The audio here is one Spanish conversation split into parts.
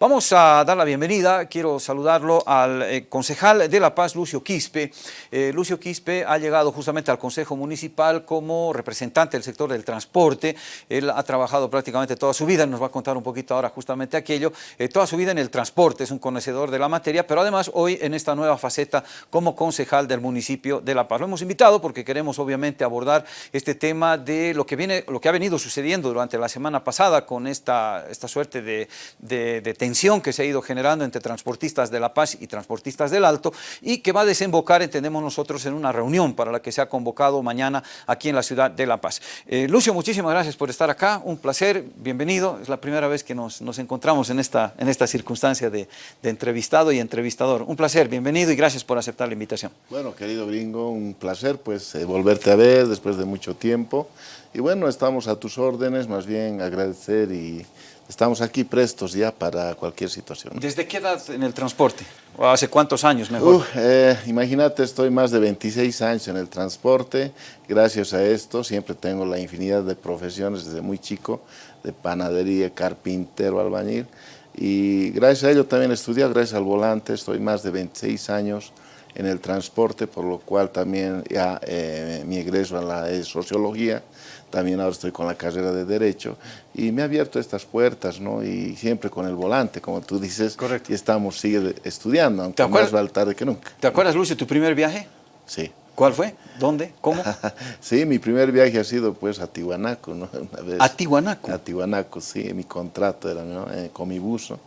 Vamos a dar la bienvenida, quiero saludarlo al eh, concejal de La Paz, Lucio Quispe. Eh, Lucio Quispe ha llegado justamente al Consejo Municipal como representante del sector del transporte. Él ha trabajado prácticamente toda su vida, nos va a contar un poquito ahora justamente aquello, eh, toda su vida en el transporte, es un conocedor de la materia, pero además hoy en esta nueva faceta como concejal del municipio de La Paz. Lo hemos invitado porque queremos obviamente abordar este tema de lo que, viene, lo que ha venido sucediendo durante la semana pasada con esta, esta suerte de, de, de tensión que se ha ido generando entre transportistas de La Paz y transportistas del Alto y que va a desembocar, entendemos nosotros, en una reunión para la que se ha convocado mañana aquí en la ciudad de La Paz. Eh, Lucio, muchísimas gracias por estar acá, un placer, bienvenido, es la primera vez que nos, nos encontramos en esta, en esta circunstancia de, de entrevistado y entrevistador. Un placer, bienvenido y gracias por aceptar la invitación. Bueno, querido gringo, un placer pues eh, volverte a ver después de mucho tiempo y bueno, estamos a tus órdenes, más bien agradecer y estamos aquí prestos ya para cualquier situación. ¿Desde qué edad en el transporte? ¿O hace cuántos años mejor? Uh, eh, imagínate, estoy más de 26 años en el transporte, gracias a esto siempre tengo la infinidad de profesiones desde muy chico, de panadería, carpintero, albañil, y gracias a ello también he estudiado, gracias al volante, estoy más de 26 años en el transporte, por lo cual también ya eh, mi egreso en la sociología, también ahora estoy con la carrera de Derecho, y me ha abierto estas puertas, ¿no? Y siempre con el volante, como tú dices, Correcto. y estamos, sigue estudiando, aunque más vale tarde que nunca. ¿Te acuerdas, Lucio, tu primer viaje? Sí. ¿Cuál fue? ¿Dónde? ¿Cómo? sí, mi primer viaje ha sido pues a Tihuanaco, ¿no? Una vez, ¿A Tihuanaco? A Tihuanaco, sí, mi contrato era ¿no? eh, con mi buzo.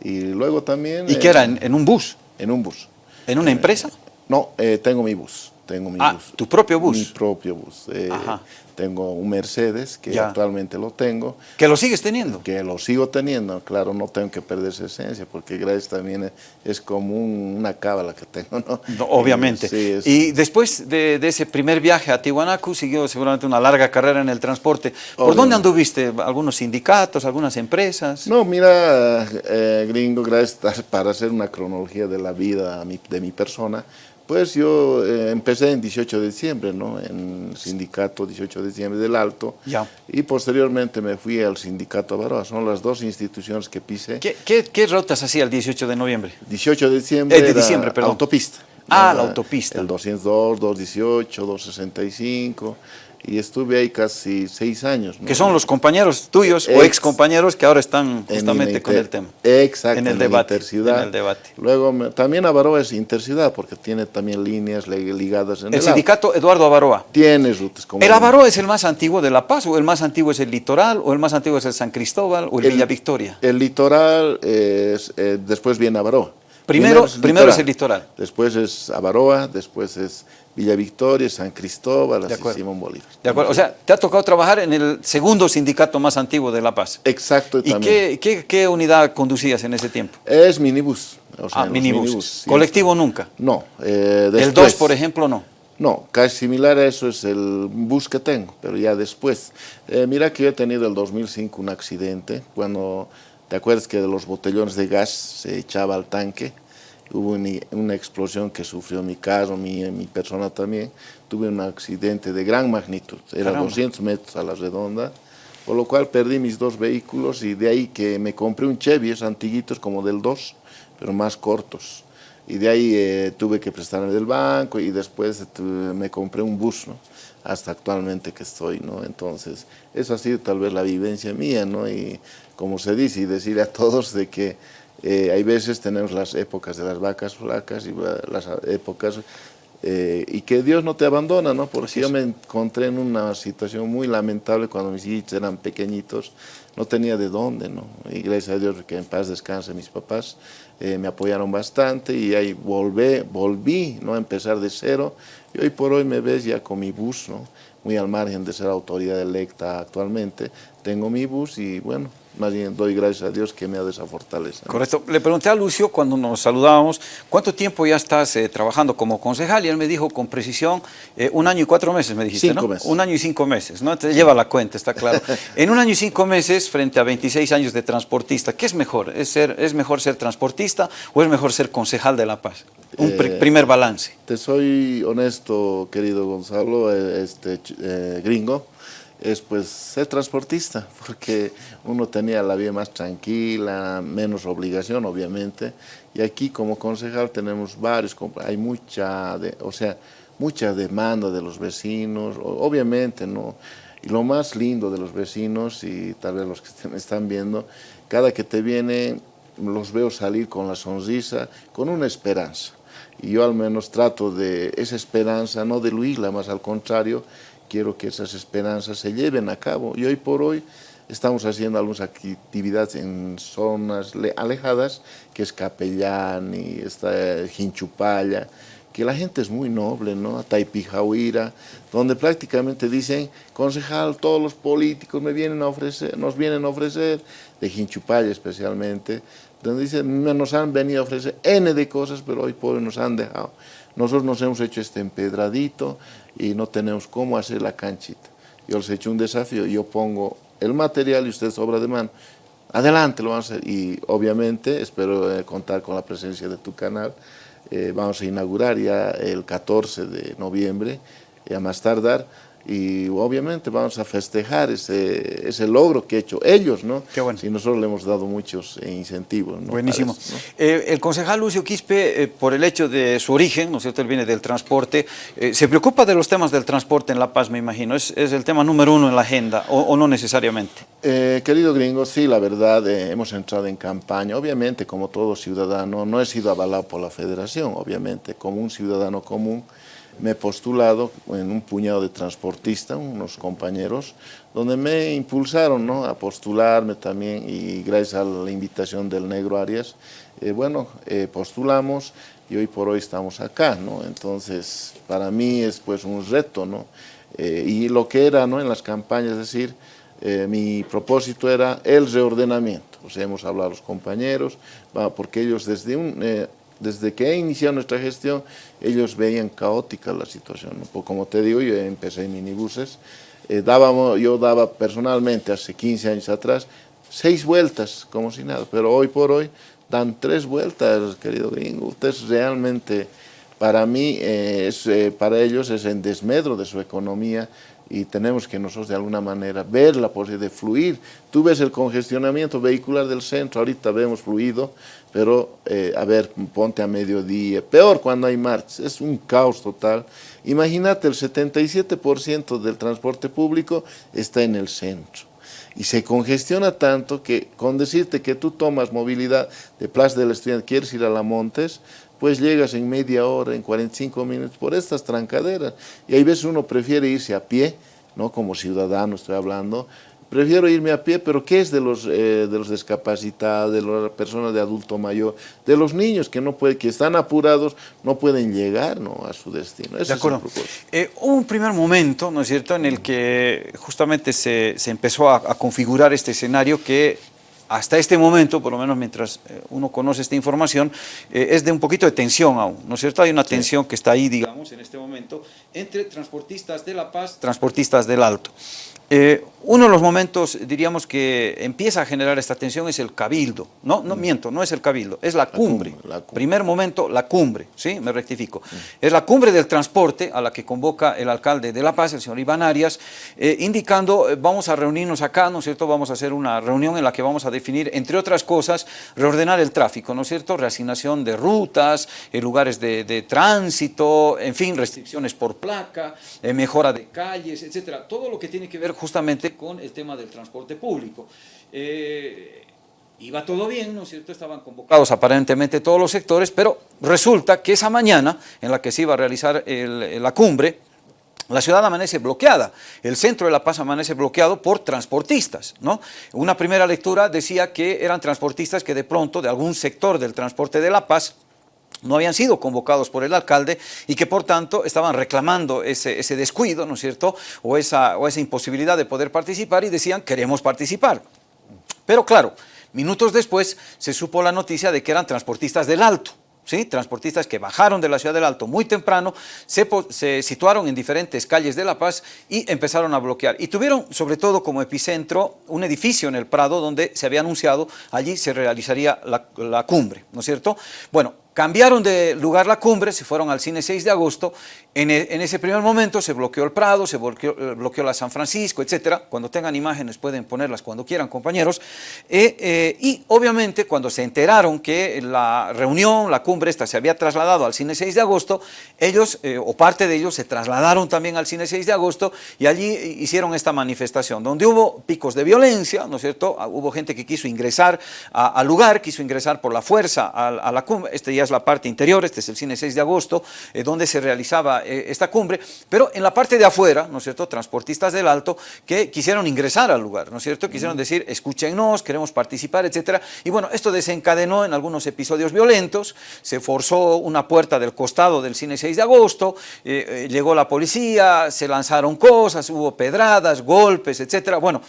Y luego también... ¿Y eh, qué era? ¿En, en un bus? En un bus. ¿En una empresa? No, eh, tengo mi bus. Tengo mi ah, bus. ¿tu propio bus? Mi propio bus. Eh, Ajá. Tengo un Mercedes, que Ya. actualmente lo tengo. ¿Que lo sigues teniendo? Que lo sigo teniendo, claro, no tengo que perder esa esencia, porque gracias también es, es como un- una cábala que tengo, ¿no? No, obviamente. Sí, es- Y después de, de ese primer viaje a Tiwanaku, siguió seguramente una larga carrera en el transporte. ¿Por Obviamente. dónde anduviste? ¿Algunos sindicatos, algunas empresas? No, mira, eh, gringo, gracias para hacer una cronología de la vida de mi persona, pues yo eh, empecé en 18 de diciembre, ¿no? En el sindicato 18 de diciembre del Alto, Ya. y posteriormente me fui al sindicato Avaroa, son las dos instituciones que pisé. ¿Qué, qué, qué rutas hacía el 18 de noviembre? 18 de diciembre Eh, de diciembre, perdón. autopista. Ah, la autopista. El 202, 218, 265, y estuve ahí casi seis años. ¿no? Que son los compañeros tuyos o Ex- compañeros que ahora están En justamente con el tema. Exacto, En el debate, en el debate. Luego, me- también Avaroa es interciudad, porque tiene también líneas ligadas en El el, sindicato Eduardo Avaroa. Tiene rutas como... ¿El Avaroa es el más antiguo de La Paz o el más antiguo es el Litoral o el más antiguo es el San Cristóbal o el, El- Villa Victoria? El litoral, es, eh, después viene Avaroa. Primero- primero es el litoral. Después es Avaroa, después es Villa Victoria, San Cristóbal, así. Simón Bolívar. De acuerdo, o sea, te ha tocado trabajar en el segundo sindicato más antiguo de La Paz. Exacto, ¿Y qué, qué, qué unidad conducías en ese tiempo? Es minibús. o sea, Ah, minibús. minibús, sí. ¿Colectivo nunca? No. eh, El después. 2, por ejemplo, no. No, casi similar a eso es el bus que tengo, pero ya después. Eh, mira que yo he tenido el 2005 un accidente, cuando, ¿te acuerdas que de los botellones de gas se echaba al tanque? Hubo una, explosión que sufrió mi carro, mi, mi persona también. Tuve un accidente de gran magnitud, era Caramba. 200 metros a la redonda, por lo cual perdí mis dos vehículos y de ahí que me compré un Chevy, es antiguitos como del 2, pero más cortos. Y de ahí eh, tuve que prestarme del banco y después tu- me compré un bus, ¿no? Hasta actualmente que estoy, ¿no? Entonces, eso ha sido tal vez la vivencia mía, ¿no? Y como se dice, y decirle a todos de que eh, hay veces tenemos las épocas de las vacas flacas y las épocas... eh, y que Dios no te abandona, ¿no? Porque yo me encontré en una situación muy lamentable cuando mis hijos eran pequeñitos, no tenía de dónde, ¿no? Y gracias a Dios que en paz descansen mis papás, eh, me apoyaron bastante y ahí volvé, volví, ¿no? A empezar de cero y hoy por hoy me ves ya con mi bus, ¿no? Muy al margen de ser autoridad electa actualmente, tengo mi bus y bueno, más bien doy gracias a Dios que me ha dado esa fortaleza. ¿no? Correcto. Le pregunté a Lucio cuando nos saludábamos, ¿cuánto tiempo ya estás eh, trabajando como concejal? Y él me dijo con precisión, eh, un año y cuatro meses, me dijiste, Cinco ¿no? meses. Un año y cinco meses, ¿no? Te lleva la cuenta, está claro. en un año y cinco meses, frente a 26 años de transportista, ¿qué es mejor? ¿Es, ser, ¿Es mejor ser transportista o es mejor ser concejal de La Paz? Un Eh, primer balance. Te soy honesto, querido Gonzalo, eh, este eh, gringo, es pues ser transportista, porque uno tenía la vida más tranquila, menos obligación obviamente, y aquí como concejal tenemos varios, hay mucha, de, o sea, mucha demanda de los vecinos, obviamente, ¿no? Y lo más lindo de los vecinos, y tal vez los que me están viendo, cada que te viene los veo salir con la sonrisa, con una esperanza. Y yo al menos trato de esa esperanza, no diluirla, más al contrario, quiero que esas esperanzas se lleven a cabo. Y hoy por hoy estamos haciendo algunas actividades en zonas alejadas, que es Capellán y está Jinchupaya, que la gente es muy noble, ¿no? Taipijahuira, donde prácticamente dicen, concejal, todos los políticos me vienen a ofrecer, nos vienen a ofrecer, de Jinchupaya especialmente, donde dicen, nos han venido a ofrecer N de cosas, pero hoy por hoy nos han dejado. Nosotros nos hemos hecho este empedradito y no tenemos cómo hacer la canchita. Yo les he hecho un desafío, yo pongo el material y ustedes obra de mano. Adelante, lo vamos a hacer. Y obviamente espero eh, contar con la presencia de tu canal, eh, vamos a inaugurar ya el 14 de noviembre, a más tardar, y obviamente vamos a festejar ese, ese logro que ha hecho ellos, ¿no? Qué bueno. Y nosotros le hemos dado muchos incentivos. ¿no? Buenísimo. Eh, el concejal Lucio Quispe, eh, por el hecho de su origen, ¿no es cierto?, él viene del transporte, eh, se preocupa de los temas del transporte en La Paz, me imagino, ¿es, es el tema número uno en la agenda o, o no necesariamente? querido gringo, sí, la verdad, hemos entrado en campaña, obviamente como todo ciudadano, no he sido avalado por la federación, obviamente, como un ciudadano común, me he postulado en un puñado de transportistas, unos compañeros, donde me impulsaron ¿no? a postularme también y gracias a la invitación del Negro Arias, eh, bueno, eh, postulamos y hoy por hoy estamos acá, ¿no? Entonces, para mí es pues un reto, ¿no? Eh, y lo que era, ¿no? En las campañas, es decir, mi propósito era el reordenamiento, o sea, hemos hablado a los compañeros, porque ellos desde un desde que he iniciado nuestra gestión, ellos veían caótica la situación. Pues como te digo, yo empecé en minibuses, eh, dábamos, yo daba personalmente hace 15 años atrás seis vueltas, como si nada, pero hoy por hoy dan tres vueltas, querido gringo. Ustedes realmente, para mí, eh, es, eh, para ellos es en desmedro de su economía, y tenemos que nosotros de alguna manera ver la posibilidad de fluir. Tú ves el congestionamiento vehicular del centro, ahorita vemos fluido, pero eh, a ver, ponte a mediodía, peor cuando hay marchas, es un caos total. Imagínate, el 77% del transporte público está en el centro y se congestiona tanto que con decirte que tú tomas movilidad de Plaza del Estudiante, quieres ir a La Montes, pues llegas en media hora, en 45 minutos, por estas trancaderas. Y hay veces uno prefiere irse a pie, ¿no? como ciudadano estoy hablando, prefiero irme a pie, pero ¿qué es de los, eh, de los discapacitados, de las personas de adulto mayor, de los niños que no puede, que están apurados, no pueden llegar ¿no? a su destino? de acuerdo. Eh, hubo un primer momento, ¿no es cierto?, en el que justamente se, se empezó a, a configurar este escenario que hasta este momento, por lo menos mientras eh, uno conoce esta información, eh, es de un poquito de tensión aún, ¿no es cierto? Hay una tensión que está ahí, digamos, en este momento, entre transportistas de La Paz, transportistas del Alto. Eh, uno de los momentos, diríamos, que empieza a generar esta tensión es el cabildo. No, no mm. miento, no es el cabildo, es la cumbre. Primer momento, la cumbre, ¿sí? Me rectifico. Mm. Es la cumbre del transporte a la que convoca el alcalde de La Paz, el señor Iván Arias, eh, indicando, eh, vamos a reunirnos acá, ¿no es cierto? Vamos a hacer una reunión en la que vamos a definir, entre otras cosas, reordenar el tráfico, ¿no es cierto? Reasignación de rutas, lugares de, de, tránsito, en fin, restricciones por placa, mejora de calles, etcétera. Todo lo que tiene que ver justamente con el tema del transporte público. Eh, iba todo bien, ¿no es cierto? Estaban convocados aparentemente todos los sectores, pero resulta que esa mañana en la que se iba a realizar la cumbre, la ciudad amanece bloqueada, el centro de La Paz amanece bloqueado por transportistas, ¿no? Una primera lectura decía que eran transportistas que de pronto de algún sector del transporte de La Paz no habían sido convocados por el alcalde y que por tanto estaban reclamando ese, ese descuido, ¿no es cierto?, o esa, o esa imposibilidad de poder participar y decían, queremos participar. Pero claro, minutos después se supo la noticia de que eran transportistas del Alto, ¿Sí? transportistas que bajaron de la ciudad del Alto muy temprano, se, se, situaron en diferentes calles de La Paz y empezaron a bloquear. Y tuvieron sobre todo como epicentro un edificio en el Prado donde se había anunciado allí se realizaría la, la cumbre, ¿no es cierto? Bueno, cambiaron de lugar la cumbre, se fueron al cine 6 de agosto, en, e, ese primer momento se bloqueó el Prado, se bloqueó, eh, la San Francisco, etcétera, cuando tengan imágenes pueden ponerlas cuando quieran compañeros, eh, eh, y obviamente cuando se enteraron que la reunión, la cumbre esta se había trasladado al cine 6 de agosto, ellos, o parte de ellos, se trasladaron también al cine 6 de agosto y allí hicieron esta manifestación, donde hubo picos de violencia, ¿no es cierto? Ah, hubo gente que quiso ingresar al lugar, quiso ingresar por la fuerza a, la cumbre, este ya es la parte interior, este es el cine 6 de agosto, eh, donde se realizaba eh, esta cumbre, pero en la parte de afuera, ¿no es cierto?, transportistas del Alto que quisieron ingresar al lugar, ¿no es cierto?, quisieron decir, escúchenos, queremos participar, etcétera, y bueno, esto desencadenó en algunos episodios violentos, se forzó una puerta del costado del cine 6 de agosto, eh, llegó la policía, se lanzaron cosas, hubo pedradas, golpes, etcétera, bueno,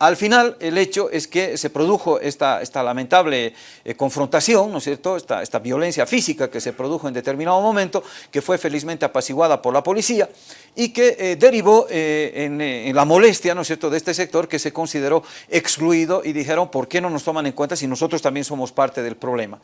al final, el hecho es que se produjo esta, esta lamentable eh, confrontación, ¿no es cierto?, esta, esta, violencia física que se produjo en determinado momento, que fue felizmente apaciguada por la policía y que eh, derivó eh, en, en, la molestia, ¿no es cierto?, de este sector que se consideró excluido y dijeron, ¿por qué no nos toman en cuenta si nosotros también somos parte del problema?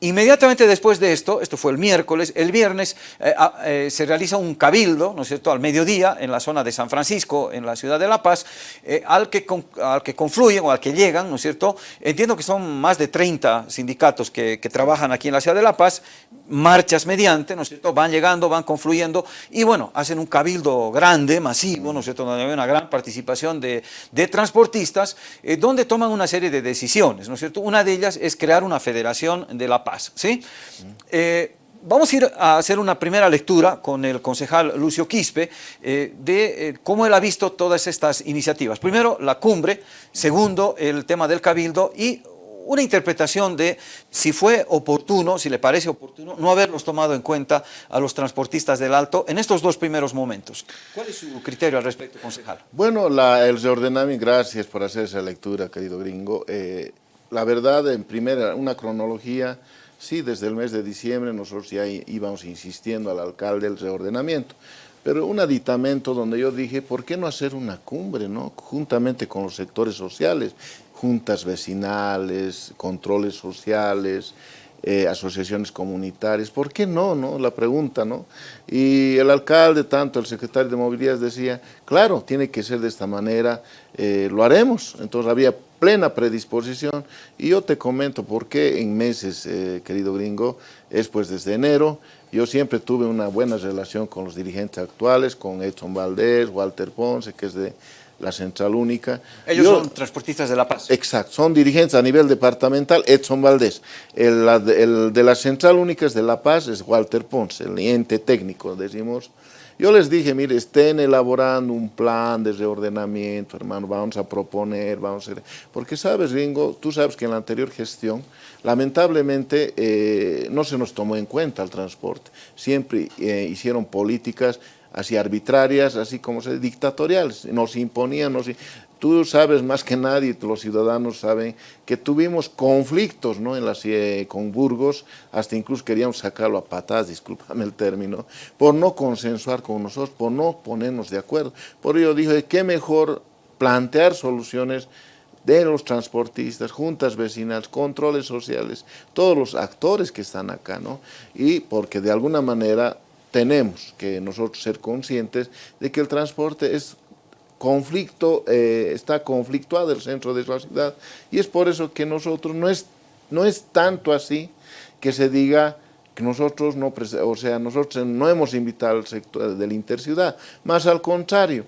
Inmediatamente después de esto, esto fue el miércoles, el viernes eh, eh, se realiza un cabildo, ¿no es cierto?, al mediodía en la zona de San Francisco, en la ciudad de La Paz, eh, al, que al que confluyen o al que llegan, ¿no es cierto?, entiendo que son más de 30 sindicatos que, trabajan aquí en la ciudad de La Paz, marchas mediante, ¿no es cierto?, van llegando, van confluyendo y bueno, hacen un cabildo grande, masivo, ¿no es cierto?, donde hay una gran participación de, de transportistas, donde toman una serie de decisiones, ¿no es cierto?, una de ellas es crear una federación de La Paz, ¿sí? Eh, vamos a ir a hacer una primera lectura con el concejal Lucio Quispe eh, de eh, cómo él ha visto todas estas iniciativas. Primero, la cumbre, segundo, el tema del cabildo y una interpretación de si fue oportuno, si le parece oportuno, no haberlos tomado en cuenta a los transportistas del Alto en estos dos primeros momentos. ¿Cuál es su criterio al respecto, concejal? Bueno, el reordenamiento, gracias por hacer esa lectura, querido gringo. la verdad, en primera, una cronología Sí, desde el mes de diciembre nosotros ya íbamos insistiendo al alcalde el reordenamiento, pero un aditamento donde yo dije, ¿por qué no hacer una cumbre, no? juntamente con los sectores sociales, juntas vecinales, controles sociales, eh, asociaciones comunitarias, ¿por qué no, no? La pregunta, ¿no? Y el alcalde, tanto el secretario de Movilidad decía, claro, tiene que ser de esta manera, eh, lo haremos. Entonces había plena predisposición y yo te comento por qué en meses, eh, querido gringo, es pues desde enero, yo siempre tuve una buena relación con los dirigentes actuales, con Edson Valdés, Walter Ponce, que es de la Central Única. Ellos son transportistas de La Paz. Exacto, son dirigentes a nivel departamental, Edson Valdés. El, el, de la Central Única es de La Paz, es Walter Ponce, el ente técnico, decimos. Yo les dije, mire, estén elaborando un plan de reordenamiento, hermano, vamos a proponer, vamos a... Porque sabes, Ringo, tú sabes que en la anterior gestión, lamentablemente, eh, no se nos tomó en cuenta el transporte. Siempre eh, hicieron políticas así arbitrarias, así como se dictatoriales, nos imponían, nos, tú sabes más que nadie, los ciudadanos saben que tuvimos conflictos ¿no? en la, con Burgos, hasta incluso queríamos sacarlo a patadas, discúlpame el término, por no consensuar con nosotros, por no ponernos de acuerdo. Por ello dije, qué mejor plantear soluciones de los transportistas, juntas vecinales, controles sociales, todos los actores que están acá, ¿no? Y porque de alguna manera tenemos que nosotros ser conscientes de que el transporte es conflicto, eh, está conflictuado el centro de la ciudad y es por eso que nosotros no es, no es tanto así que se diga que nosotros no, o sea, nosotros no hemos invitado al sector de la interciudad, más al contrario,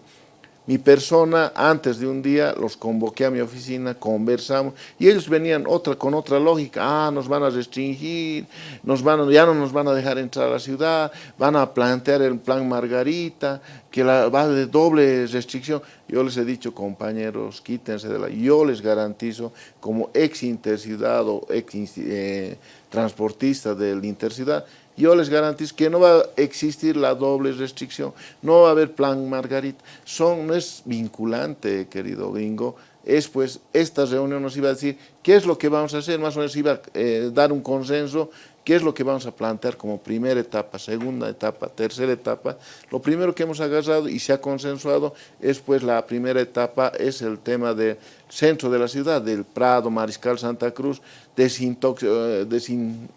mi persona, antes de un día, los convoqué a mi oficina, conversamos, y ellos venían otra, con otra lógica, ah, nos van a restringir, nos van ya no nos van a dejar entrar a la ciudad, van a plantear el plan Margarita, que la, va de doble restricción. Yo les he dicho, compañeros, quítense de la... Yo les garantizo, como ex interciudad o ex eh, transportista del interciudad, yo les garantizo que no va a existir la doble restricción, no va a haber plan Margarita, Son, no es vinculante, querido gringo, es pues, esta reunión nos iba a decir qué es lo que vamos a hacer, más o menos iba a eh, dar un consenso, qué es lo que vamos a plantear como primera etapa, segunda etapa, tercera etapa. Lo primero que hemos agarrado y se ha consensuado es pues la primera etapa, es el tema del centro de la ciudad, del Prado, Mariscal Santa Cruz, eh,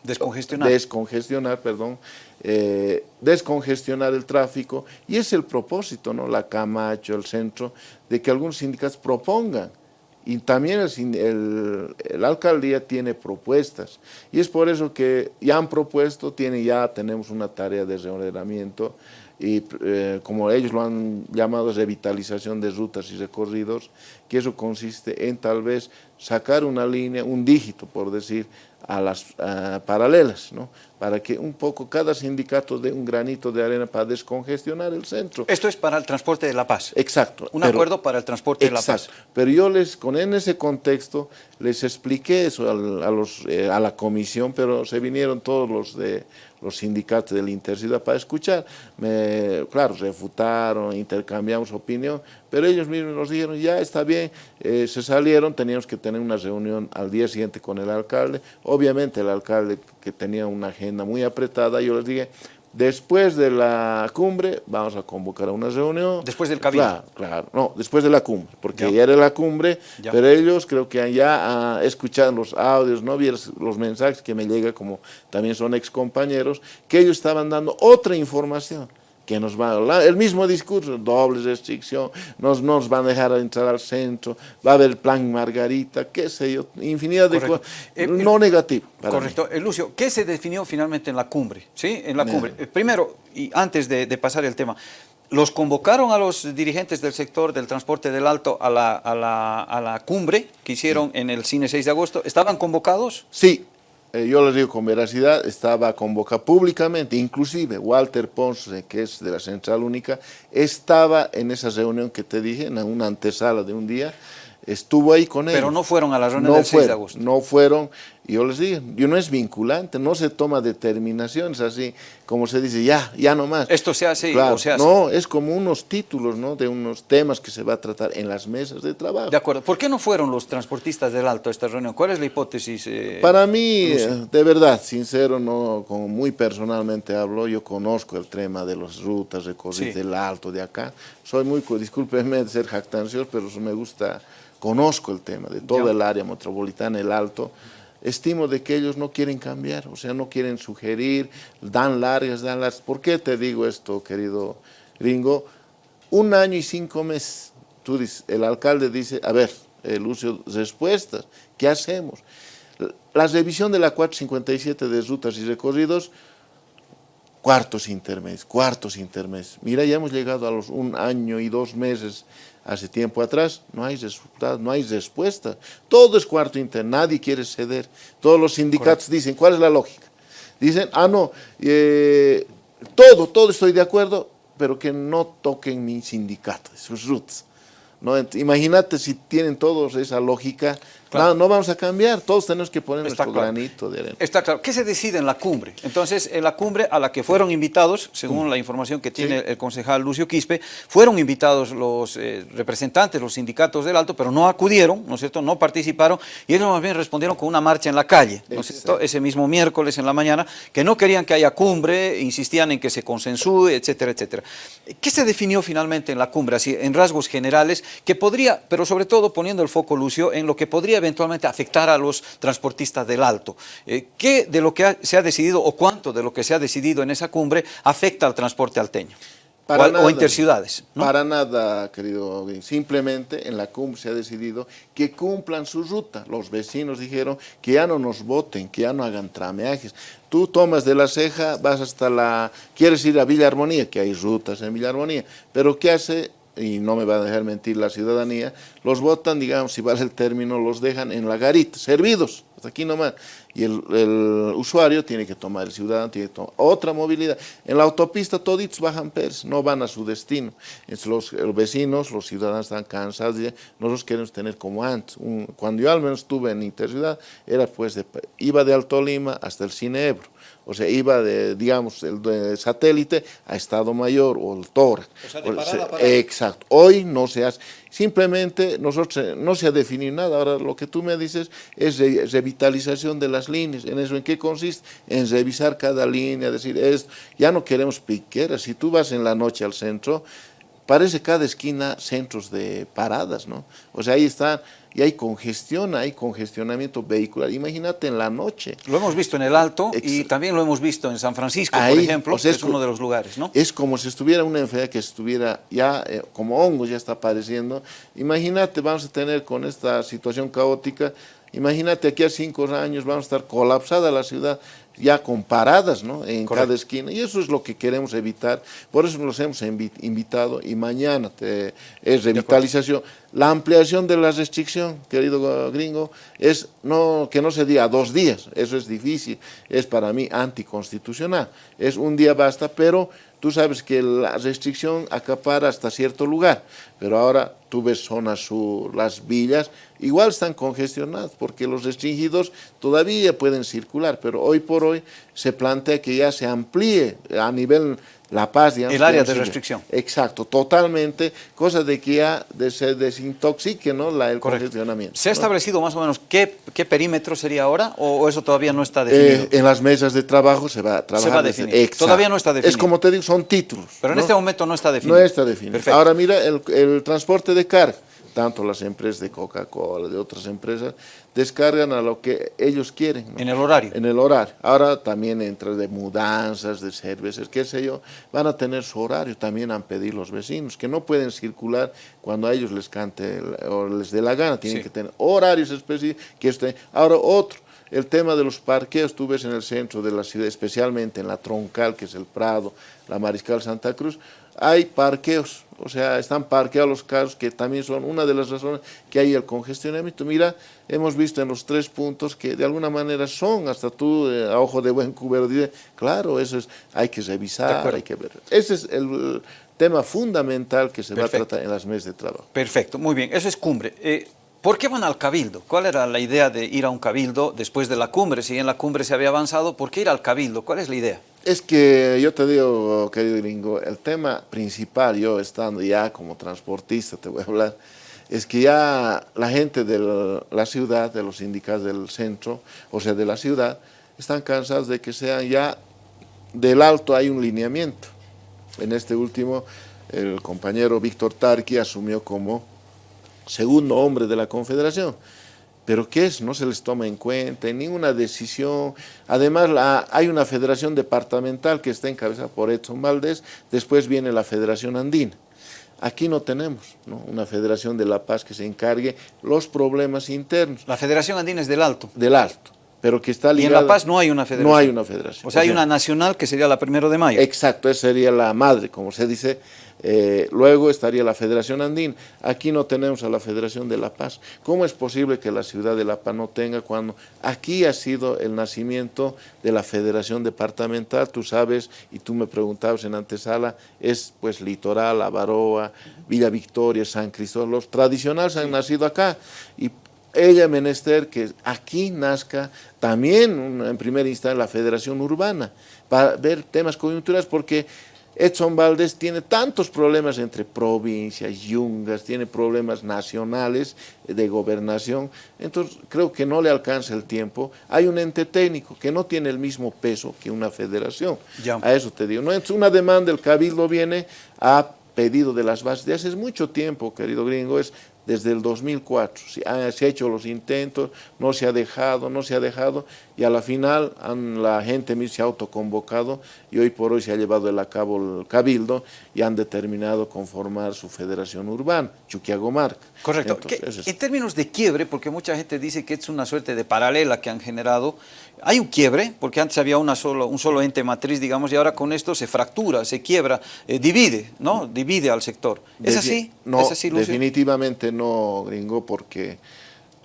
descongestionar, descongestionar perdón, eh, descongestionar el tráfico. Y es el propósito, ¿no? la Camacho, el centro, de que algunos sindicatos propongan. Y también el, el, alcaldía tiene propuestas. Y es por eso que ya han propuesto, tiene, ya tenemos una tarea de reordenamiento y eh, como ellos lo han llamado revitalización de rutas y recorridos, que eso consiste en tal vez sacar una línea, un dígito por decir, a las paralelas, ¿no? para que un poco cada sindicato dé un granito de arena para descongestionar el centro. Esto es para el transporte de La Paz. Exacto. Un acuerdo para el transporte de La Paz. Pero yo les, con en ese contexto, les expliqué eso a, los, eh, a la comisión, pero se vinieron todos los de los sindicatos de la Interciudad para escuchar. Me, claro, refutaron, intercambiamos opinión, pero ellos mismos nos dijeron, ya está bien, eh, se salieron, teníamos que tener una reunión al día siguiente con el alcalde. Obviamente el alcalde que tenía una agenda muy apretada, yo les dije, Después de la cumbre vamos a convocar a una reunión. Después del cabildo. Claro, claro. No, después de la cumbre, porque ya, era la cumbre, pero ellos creo que ya uh, escucharon los audios, no vieron los mensajes que me llegan, como también son ex compañeros, que ellos estaban dando otra información que nos va, el mismo discurso, doble restricción, nos, nos van a dejar entrar al centro, va a haber plan Margarita, qué sé yo, infinidad de cosas, eh, no negativo. Correcto. Eh, Lucio, ¿qué se definió finalmente en la cumbre? ¿Sí? En la cumbre. Eh, primero, y antes de, pasar el tema, ¿los convocaron a los dirigentes del sector del transporte del Alto a la, a la, a la cumbre que hicieron en el cine 6 de agosto? ¿Estaban convocados? Sí, eh, yo les digo con veracidad, estaba convocado públicamente, inclusive Walter Ponce, que es de la Central Única, estaba en esa reunión que te dije, en una antesala de un día, estuvo ahí con ellos. Pero no fueron a la reunión del 6 de agosto. No fueron, yo les digo, yo no es vinculante, no se toma determinaciones así, como se dice, ya, ya no más. Esto se hace o se hace. No, es como unos títulos, ¿no? De unos temas que se va a tratar en las mesas de trabajo. De acuerdo. ¿Por qué no fueron los transportistas del Alto a esta reunión? ¿Cuál es la hipótesis? Eh, Para mí, de verdad, sincero, no, como muy personalmente hablo, yo conozco el tema de las rutas, recorridos del Alto de acá. Soy muy, discúlpenme de ser jactancioso, pero me gusta conozco el tema de todo el área metropolitana, el Alto, estimo de que ellos no quieren cambiar, o sea, no quieren sugerir, dan largas, dan largas. ¿Por qué te digo esto, querido Ringo? Un año y cinco meses, el alcalde dice, a ver, eh, Lucio, respuestas, ¿qué hacemos? La revisión de la 457 de rutas y recorridos, cuartos intermedios, cuartos intermedios. Mira, ya hemos llegado a los un año y dos meses hace tiempo atrás, no hay resultados, no hay respuesta. Todo es cuarto interno, nadie quiere ceder. Todos los sindicatos dicen, ¿cuál es la lógica? Dicen, ah, no, eh, todo, todo estoy de acuerdo, pero que no toquen mi sindicato, sus roots. ¿no? Imagínate si tienen todos esa lógica, no, no, vamos a cambiar, todos tenemos que poner nuestro granito de arena. Está claro. ¿Qué se decide en la cumbre? Entonces, en la cumbre a la que fueron invitados, según la información que tiene el concejal Lucio Quispe, fueron invitados los eh, representantes, los sindicatos del Alto, pero no acudieron, ¿no es cierto?, no participaron, y ellos más bien respondieron con una marcha en la calle, ¿no es cierto?, ese mismo miércoles en la mañana, que no querían que haya cumbre, insistían en que se consensúe, etcétera, etcétera. ¿Qué se definió finalmente en la cumbre, así, en rasgos generales, que podría, pero sobre todo poniendo el foco, Lucio, en lo que podría eventualmente afectar a los transportistas del Alto. Eh, ¿Qué de lo que se ha decidido o cuánto de lo que se ha decidido en esa cumbre afecta al transporte alteño? Para o, nada, interciudades. Para nada, querido Simplemente en la cumbre se ha decidido que cumplan su ruta. Los vecinos dijeron que ya no nos voten, que ya no hagan trameajes. Tú tomas de la ceja, vas hasta la... Quieres ir a Villa Armonía, que hay rutas en Villa Armonía, pero ¿qué hace y no me va a dejar mentir la ciudadanía, los votan, digamos, si vale el término, los dejan en la garita, servidos, hasta aquí nomás. Y el, usuario tiene que tomar, el ciudadano tiene que tomar otra movilidad. En la autopista toditos bajan pers, no van a su destino. los, vecinos, los ciudadanos están cansados, de, nosotros queremos tener como antes. cuando yo al menos estuve en Interciudad, era pues, de, iba de Alto Lima hasta el Cine Ebro o sea, iba de, digamos, el satélite a Estado Mayor o el Tora. O sea, de parada, Exacto. Hoy no se hace, simplemente nosotros no se ha definido nada. Ahora lo que tú me dices es revitalización de las líneas. ¿En eso en qué consiste? En revisar cada línea, decir, es, ya no queremos piqueras. Si tú vas en la noche al centro, parece cada esquina centros de paradas, ¿no? O sea, ahí están, y hay congestión, hay congestionamiento vehicular. Imagínate en la noche. Lo hemos visto en el Alto y también lo hemos visto en San Francisco, por ejemplo, que es, uno de los lugares, ¿no? Es como si estuviera una enfermedad que estuviera ya, eh, como hongos ya está apareciendo. Imagínate, vamos a tener con esta situación caótica, imagínate aquí a cinco años vamos a estar colapsada la ciudad, ya comparadas ¿no? en cada esquina. Y eso es lo que queremos evitar, por eso nos hemos invitado y mañana es revitalización. La ampliación de la restricción, querido gringo, es no, que no se diga dos días, eso es difícil, es para mí anticonstitucional, es un día basta, pero tú sabes que la restricción acapara hasta cierto lugar, pero ahora tú ves zonas sur, las villas, igual están congestionadas porque los restringidos todavía pueden circular, pero hoy por hoy se plantea que ya se amplíe a nivel la Paz, digamos. El área de restricción. Exacto, totalmente, cosa de que ya se desintoxique ¿no? La, el congestionamiento. ¿Se ha establecido más o menos qué, qué perímetro sería ahora o, eso todavía no está definido? Eh, en las mesas de trabajo se va a trabajar. Se va a definir. Todavía no está definido. Es como te digo, son títulos. Pero en este momento no está definido. No está definido. Perfecto. Ahora mira, el, el transporte de carga tanto las empresas de Coca-Cola, de otras empresas, descargan a lo que ellos quieren. En el horario. En el horario. Ahora también entre de mudanzas, de cervezas, qué sé yo, van a tener su horario, también han pedido los vecinos, que no pueden circular cuando a ellos les cante o les dé la gana, tienen que tener horarios específicos. Que estén. Ahora otro, el tema de los parqueos, tú ves en el centro de la ciudad, especialmente en la troncal, que es el Prado, la Mariscal Santa Cruz, hay parqueos, o sea, están parqueados los carros, que también son una de las razones que hay el congestionamiento. Mira, hemos visto en los tres puntos que de alguna manera son, hasta tú, eh, a ojo de buen cubero, dices, claro, eso es, hay que revisar, hay que ver. Ese es el tema fundamental que se va a tratar en las mesas de trabajo. Perfecto, muy bien, eso es cumbre. Eh, ¿Por qué van al cabildo? ¿Cuál era la idea de ir a un cabildo después de la cumbre? Si en la cumbre se había avanzado, ¿por qué ir al cabildo? ¿Cuál es la idea? Es que yo te digo, querido gringo, el tema principal, yo estando ya como transportista, te voy a hablar, es que ya la gente de la ciudad, de los sindicatos del centro, o sea, de la ciudad, están cansados de que sean ya del alto hay un lineamiento. En este último, el compañero Víctor Tarqui asumió como segundo hombre de la confederación. ¿Pero qué es? No se les toma en cuenta en ninguna decisión. Además, la, hay una federación departamental que está encabezada por Edson Valdés, después viene la Federación Andina. Aquí no tenemos una federación de La Paz que se encargue los problemas internos. La Federación Andina es del Alto. Del Alto, pero que está ligada... Y en La Paz no hay una federación. No hay una federación. O sea, hay una nacional que sería la primero de mayo. Exacto, esa sería la madre, como se dice eh, luego estaría la Federación Andina. Aquí no tenemos a la Federación de La Paz. ¿Cómo es posible que la ciudad de La Paz no tenga cuando aquí ha sido el nacimiento de la Federación Departamental? Tú sabes, y tú me preguntabas en antesala, es pues Litoral, Avaroa, Villa Victoria, San Cristóbal. Los tradicionales han nacido acá y ella menester que aquí nazca también en primera instancia la Federación Urbana para ver temas coyunturales porque Edson Valdés tiene tantos problemas entre provincias, yungas, tiene problemas nacionales de gobernación, entonces creo que no le alcanza el tiempo. Hay un ente técnico que no tiene el mismo peso que una federación. A eso te digo. No es una demanda, el cabildo viene a pedido de las bases de hace mucho tiempo, querido gringo, es desde el 2004. Se ha, hecho los intentos, no se ha dejado, no se ha dejado, y a la final la gente se ha autoconvocado y hoy por hoy se ha llevado a cabo el cabildo y han determinado conformar su federación urbana, Chuquiagomarca. Correcto. en términos de quiebre, porque mucha gente dice que es una suerte de paralela que han generado, hay un quiebre, porque antes había una solo, un solo ente matriz, digamos, y ahora con esto se fractura, se quiebra, eh, divide, ¿no? Divide al sector. ¿Es así? No, definitivamente no, gringo, porque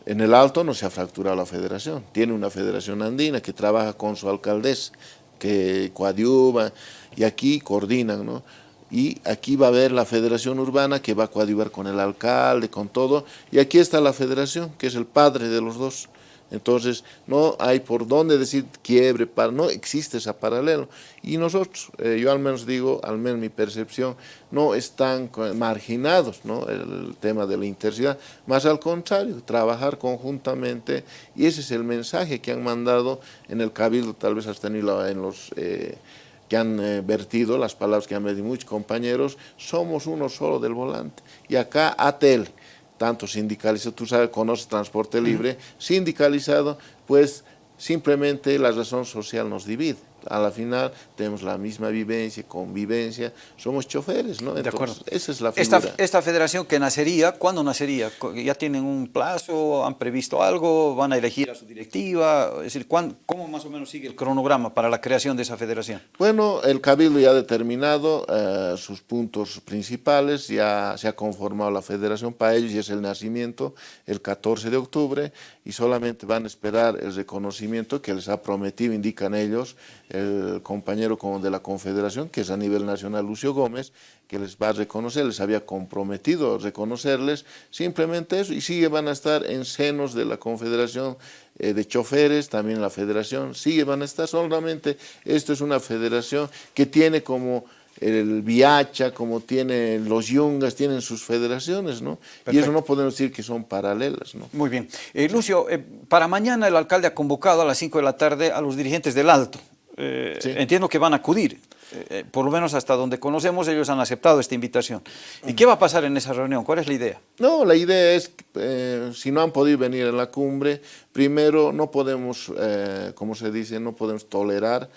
en el Alto no se ha fracturado la federación. Tiene una federación andina que trabaja con su alcaldesa, que coadyuva, y aquí coordinan, ¿no? Y aquí va a haber la federación urbana que va a coadyuvar con el alcalde, con todo, y aquí está la federación, que es el padre de los dos. Entonces, no hay por dónde decir quiebre, para, no existe ese paralelo. Y nosotros, eh, yo al menos digo, al menos mi percepción, no están marginados ¿no? el tema de la intensidad, más al contrario, trabajar conjuntamente, y ese es el mensaje que han mandado en el Cabildo, tal vez hasta en los... Eh, que han eh, vertido, las palabras que han vertido muchos compañeros, somos uno solo del volante. Y acá ATEL, tanto sindicalizado, tú sabes, conoces transporte libre, sindicalizado, pues simplemente la razón social nos divide a la final tenemos la misma vivencia, convivencia, somos choferes, ¿no? de acuerdo. Esa es la figura. Esta, esta, federación que nacería, ¿cuándo nacería? ¿Ya tienen un plazo? ¿Han previsto algo? ¿Van a elegir a su directiva? Es decir, ¿cómo más o menos sigue el cronograma para la creación de esa federación? Bueno, el Cabildo ya ha determinado eh, sus puntos principales, ya se ha conformado la federación para ellos y es el nacimiento el 14 de octubre y solamente van a esperar el reconocimiento que les ha prometido, indican ellos, el compañero de la Confederación, que es a nivel nacional Lucio Gómez, que les va a reconocer, les había comprometido reconocerles, simplemente eso, y sigue van a estar en senos de la Confederación eh, de Choferes, también la Federación, sigue van a estar, solamente esto es una federación que tiene como el Viacha, como tiene los Yungas, tienen sus federaciones, ¿no? Y eso no podemos decir que son paralelas, ¿no? Muy bien. Eh, Lucio, eh, para mañana el alcalde ha convocado a las 5 de la tarde a los dirigentes del Alto. Eh, entiendo que van a acudir, por lo menos hasta donde conocemos ellos han aceptado esta invitación. ¿Y qué va a pasar en esa reunión? ¿Cuál es la idea? No, la idea es, si no han podido venir a la cumbre, primero no podemos, como se dice, no podemos tolerar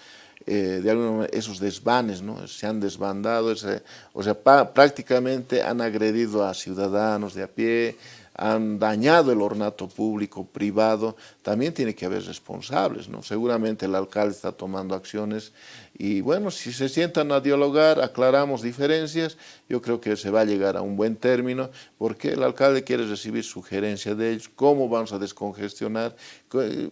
de alguna esos desvanes, ¿no? se han desbandado, o sea, prácticamente han agredido a ciudadanos de a pie, han dañado el ornato público, privado, también tiene que haber responsables, ¿no? Seguramente el alcalde está tomando acciones y bueno, si se sientan a dialogar, aclaramos diferencias, yo creo que se va a llegar a un buen término, porque el alcalde quiere recibir sugerencias de ellos, cómo vamos a descongestionar,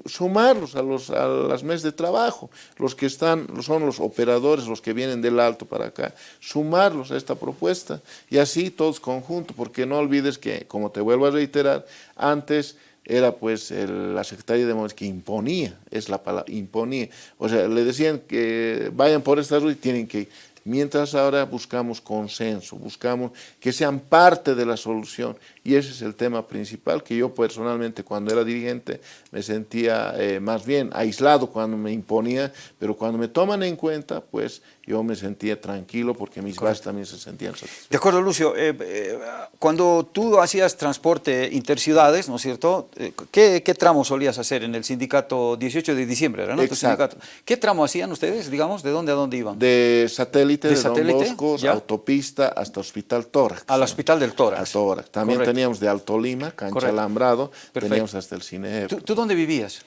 sumarlos a, los, a las mesas de trabajo, los que están, son los operadores, los que vienen del alto para acá, sumarlos a esta propuesta, y así todos conjuntos, porque no olvides que, como te vuelvo a reiterar, antes era pues la secretaria de Movilidad que imponía, es la palabra, imponía. O sea, le decían que vayan por esta ruta y tienen que ir. Mientras ahora buscamos consenso, buscamos que sean parte de la solución y ese es el tema principal que yo personalmente cuando era dirigente me sentía eh, más bien aislado cuando me imponía, pero cuando me toman en cuenta, pues yo me sentía tranquilo porque mis bases también se sentían satisfechos. De acuerdo, Lucio. Eh, eh, cuando tú hacías transporte interciudades, ¿no es cierto? ¿qué, ¿qué, tramo solías hacer en el sindicato 18 de diciembre? ¿no? Exacto. ¿Qué tramo hacían ustedes, digamos? ¿De dónde a dónde iban? De satélite, de, satélite? Don Bosco, autopista hasta Hospital Tórax. Al Hospital del Tórax. Tórax. También teníamos de Alto Lima, Cancha Alambrado, teníamos hasta el cine. ¿Tú, dónde vivías?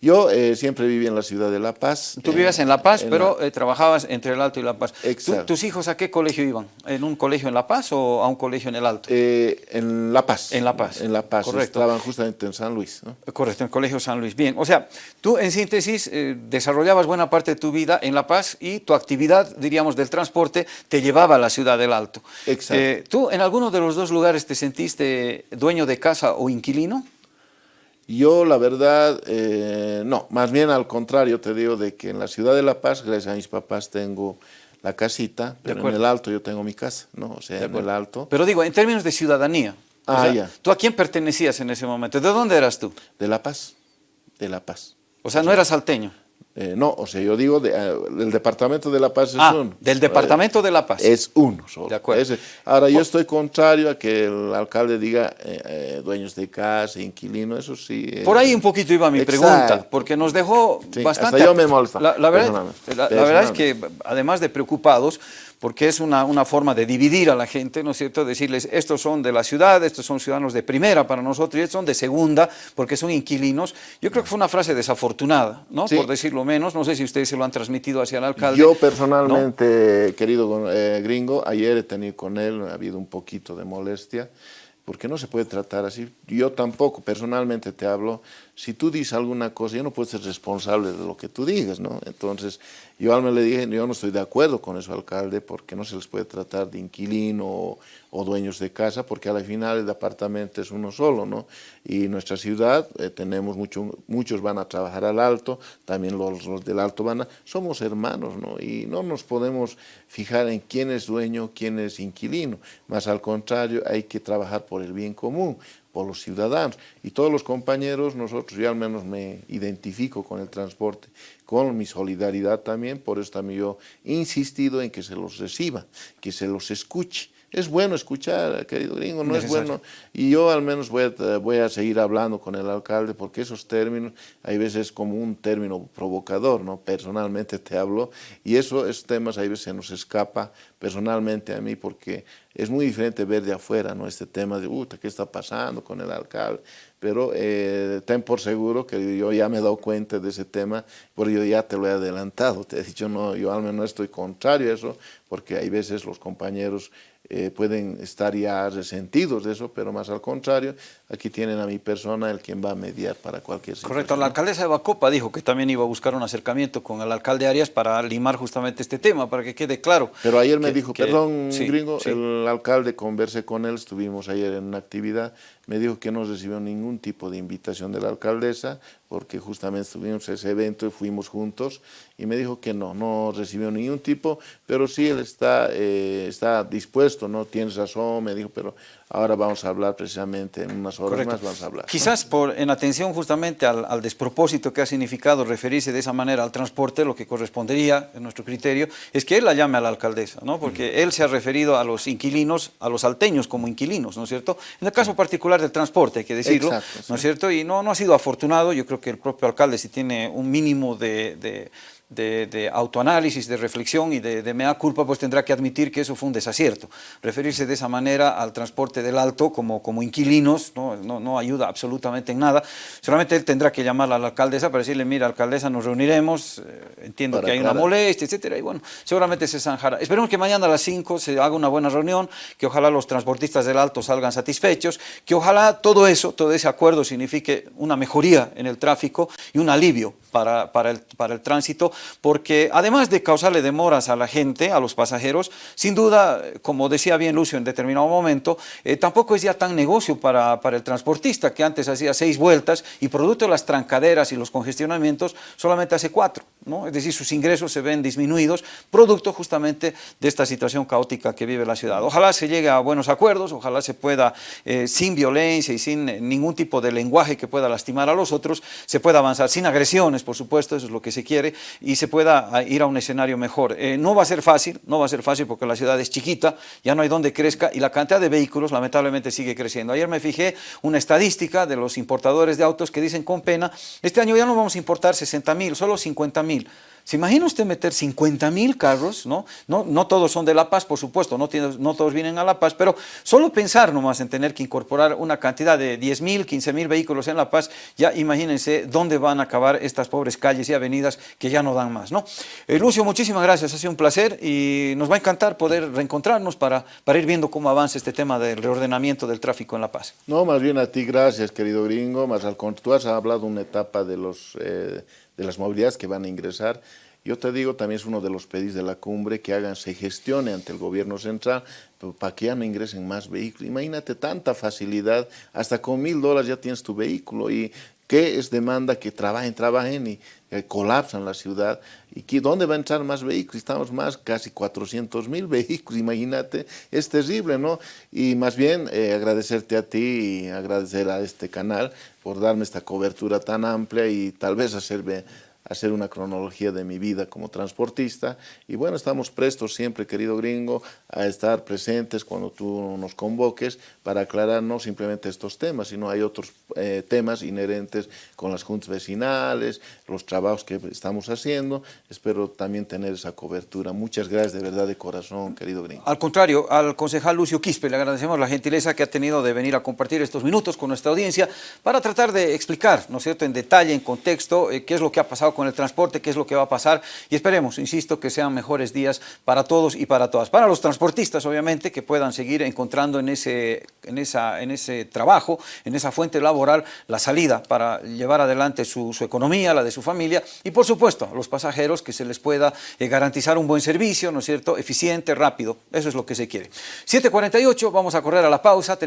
Yo eh, siempre viví en la ciudad de La Paz. Tú vivías en La Paz, pero eh, trabajabas entre el Alto y La Paz. Exacto. ¿Tus hijos a qué colegio iban? ¿En un colegio en La Paz o a un colegio en el Alto? Eh, en La Paz. En La Paz. En La Paz. Correcto. Estaban justamente en San Luis. Correcto, en el colegio San Luis. Bien, o sea, tú en síntesis desarrollabas buena parte de tu vida en La Paz y tu actividad, diríamos, del transporte te llevaba a la ciudad del Alto. Exacto. ¿Tú en alguno de los dos lugares te sentiste dueño de casa o inquilino? Yo, la verdad, eh, no, más bien al contrario, te digo de que en la ciudad de La Paz, gracias a mis papás, tengo la casita, pero en el Alto yo tengo mi casa, ¿no? O sea, en el Alto. Pero digo, en términos de ciudadanía, ah, ya. ¿tú a quién pertenecías en ese momento? ¿De dónde eras tú? De La Paz, de La Paz. O sea, no eras salteño. Eh, no, o sea, yo digo, de, eh, el Departamento de La Paz es ah, uno. del Departamento de La Paz. Es uno solo. De acuerdo. ahora, yo estoy contrario a que el alcalde diga eh, dueños de casa, inquilino, eso sí. Por ahí un poquito iba mi pregunta, porque nos dejó bastante... Hasta yo me molesta. La, verdad, la, verdad es que, además de preocupados, porque es una, una, forma de dividir a la gente, ¿no es cierto? Decirles, estos son de la ciudad, estos son ciudadanos de primera para nosotros, y estos son de segunda, porque son inquilinos. Yo creo que fue una frase desafortunada, ¿no? Por decirlo menos, no sé si ustedes se lo han transmitido hacia el alcalde. Yo personalmente, querido eh, gringo, ayer he tenido con él, ha habido un poquito de molestia, porque no se puede tratar así. Yo tampoco, personalmente te hablo, si tú dices alguna cosa, yo no puedo ser responsable de lo que tú digas, ¿no? Entonces, yo al le dije, yo no estoy de acuerdo con eso, alcalde, porque no se les puede tratar de inquilino o, dueños de casa, porque al final el apartamento es uno solo, ¿no? Y nuestra ciudad, eh, tenemos mucho, muchos van a trabajar al alto, también los, los, del alto van a... Somos hermanos, ¿no? Y no nos podemos fijar en quién es dueño, quién es inquilino, más al contrario, hay que trabajar por el bien común por los ciudadanos. Y todos los compañeros, nosotros, yo al menos me identifico con el transporte, con mi solidaridad también, por eso también yo he insistido en que se los reciba, que se los escuche, es bueno escuchar, querido gringo, no es bueno. Y yo al menos voy a, voy a, seguir hablando con el alcalde porque esos términos, hay veces como un término provocador, ¿no? Personalmente te hablo y eso, esos temas hay veces se nos escapa personalmente a mí porque es muy diferente ver de afuera, ¿no? Este tema de, ¿qué está pasando con el alcalde? Pero eh, ten por seguro que yo ya me he dado cuenta de ese tema, porque yo ya te lo he adelantado, te he dicho, no, yo al menos no estoy contrario a eso, porque hay veces los compañeros eh, pueden estar ya resentidos de eso, pero más al contrario, aquí tienen a mi persona el quien va a mediar para cualquier situación. Correcto, la alcaldesa de Bacopa dijo que también iba a buscar un acercamiento con el alcalde Arias para limar justamente este tema, para que quede claro. Pero ayer me dijo, perdón gringo, el alcalde, conversé con él, estuvimos ayer en una actividad, me dijo que no recibió ningún tipo de invitación de la alcaldesa, porque justamente estuvimos en ese evento y fuimos juntos, y me dijo que no, no recibió ningún tipo, pero sí él está, eh, está dispuesto, no tienes razón, me dijo, pero ahora vamos a hablar precisamente en unas horas más, vamos a hablar. Quizás por, en atención justamente al, despropósito que ha significado referirse de esa manera al transporte, lo que correspondería, en nuestro criterio, es que él la llame a la alcaldesa, ¿no? porque él se ha referido a los inquilinos, a los alteños como inquilinos, ¿no es cierto? En el caso particular del transporte, hay que decirlo, ¿no es cierto? Y no, no ha sido afortunado, yo creo que el propio alcalde si tiene un mínimo de de, autoanálisis, de reflexión y de, mea culpa, pues tendrá que admitir que eso fue un desacierto. Referirse de esa manera al transporte del alto como, como inquilinos no, no, ayuda absolutamente en nada. Solamente él tendrá que llamar a la alcaldesa para decirle, mira, alcaldesa, nos reuniremos, eh, entiendo que hay una molestia, etcétera, y bueno, seguramente se zanjará. Esperemos que mañana a las 5 se haga una buena reunión, que ojalá los transportistas del alto salgan satisfechos, que ojalá todo eso, todo ese acuerdo signifique una mejoría en el tráfico y un alivio para, para, el, para el tránsito, porque además de causarle demoras a la gente, a los pasajeros, sin duda, como decía bien Lucio en determinado momento, eh, tampoco es ya tan negocio para, el transportista, que antes hacía seis vueltas y producto de las trancaderas y los congestionamientos, solamente hace cuatro, ¿no? es decir, sus ingresos se ven disminuidos, producto justamente de esta situación caótica que vive la ciudad. Ojalá se llegue a buenos acuerdos, ojalá se pueda, eh, sin violencia y sin ningún tipo de lenguaje que pueda lastimar a los otros, se pueda avanzar sin agresiones, por supuesto, eso es lo que se quiere, se pueda ah, ir a un escenario mejor. Eh, no va a ser fácil, no va a ser fácil porque la ciudad es chiquita, ya no hay donde crezca y la cantidad de vehículos lamentablemente sigue creciendo. Ayer me fijé una estadística de los importadores de autos que dicen con pena, este año ya no vamos a importar 60 mil, solo 50 mil. ¿Se imagina usted meter 50 mil carros? ¿no? No, no todos son de La Paz, por supuesto, no, todos vienen a La Paz, pero solo pensar nomás en tener que incorporar una cantidad de 10 mil, 15 mil vehículos en La Paz, ya imagínense dónde van a acabar estas pobres calles y avenidas que ya no dan más. ¿no? Eh, Lucio, muchísimas gracias, ha sido un placer y nos va a encantar poder reencontrarnos para, ir viendo cómo avanza este tema del reordenamiento del tráfico en La Paz. No, más bien a ti gracias, querido gringo, más al tú has hablado una etapa de los... Eh, de las movilidades que van a ingresar. Yo te digo, también es uno de los pedidos de la cumbre que hagan, se gestione ante el gobierno central para que ya no ingresen más vehículos. Imagínate tanta facilidad, hasta con mil dólares ya tienes tu vehículo y qué es demanda que trabajen, trabajen y colapsan la ciudad. ¿Y que, dónde van a entrar más vehículos? Estamos más, casi 400 mil vehículos, imagínate, es terrible, ¿no? Y más bien eh, agradecerte a ti y agradecer a este canal por darme esta cobertura tan amplia y tal vez hacerme hacer una cronología de mi vida como transportista. Y bueno, estamos prestos siempre, querido gringo, a estar presentes cuando tú nos convoques para aclarar no simplemente estos temas, sino hay otros eh, temas inherentes con las juntas vecinales, los trabajos que estamos haciendo. Espero también tener esa cobertura. Muchas gracias de verdad de corazón, querido gringo. Al contrario, al concejal Lucio Quispe le agradecemos la gentileza que ha tenido de venir a compartir estos minutos con nuestra audiencia para tratar de explicar, ¿no es cierto?, en detalle, en contexto, eh, qué es lo que ha pasado con el transporte, qué es lo que va a pasar y esperemos, insisto, que sean mejores días para todos y para todas. Para los transportistas, obviamente, que puedan seguir encontrando en ese, en esa, en ese trabajo, en esa fuente laboral, la salida para llevar adelante su, economía, la de su familia y, por supuesto, los pasajeros que se les pueda eh, garantizar un buen servicio, ¿no es cierto?, eficiente, rápido. Eso es lo que se quiere. 7.48, vamos a correr a la pausa.